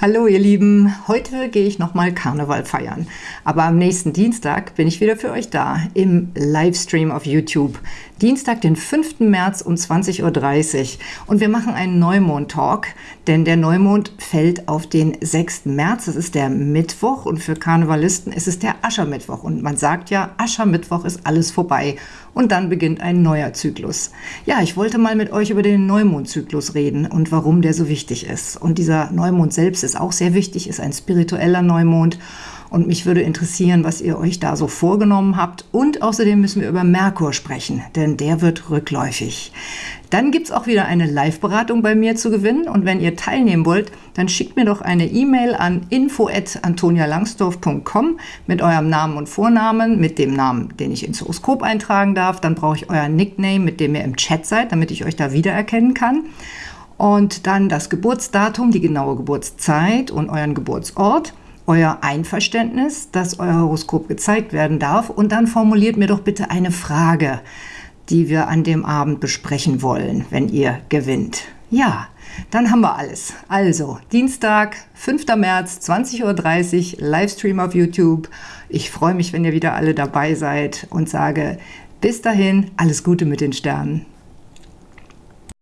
Hallo ihr Lieben, heute gehe ich nochmal Karneval feiern. Aber am nächsten Dienstag bin ich wieder für euch da im Livestream auf YouTube. Dienstag, den 5. März um 20.30 Uhr. Und wir machen einen Neumond-Talk, denn der Neumond fällt auf den 6. März. Das ist der Mittwoch und für Karnevalisten ist es der Aschermittwoch. Und man sagt ja, Aschermittwoch ist alles vorbei. Und dann beginnt ein neuer Zyklus. Ja, ich wollte mal mit euch über den Neumondzyklus reden und warum der so wichtig ist. Und dieser Neumond selbst ist auch sehr wichtig, ist ein spiritueller Neumond. Und mich würde interessieren, was ihr euch da so vorgenommen habt. Und außerdem müssen wir über Merkur sprechen, denn der wird rückläufig. Dann gibt es auch wieder eine Live-Beratung bei mir zu gewinnen. Und wenn ihr teilnehmen wollt, dann schickt mir doch eine E-Mail an info.antonialangsdorf.com mit eurem Namen und Vornamen, mit dem Namen, den ich ins Horoskop eintragen darf. Dann brauche ich euer Nickname, mit dem ihr im Chat seid, damit ich euch da wiedererkennen kann und dann das Geburtsdatum, die genaue Geburtszeit und euren Geburtsort, euer Einverständnis, dass euer Horoskop gezeigt werden darf und dann formuliert mir doch bitte eine Frage, die wir an dem Abend besprechen wollen, wenn ihr gewinnt. Ja, dann haben wir alles. Also, Dienstag, 5. März, 20.30 Uhr, Livestream auf YouTube. Ich freue mich, wenn ihr wieder alle dabei seid und sage bis dahin alles Gute mit den Sternen.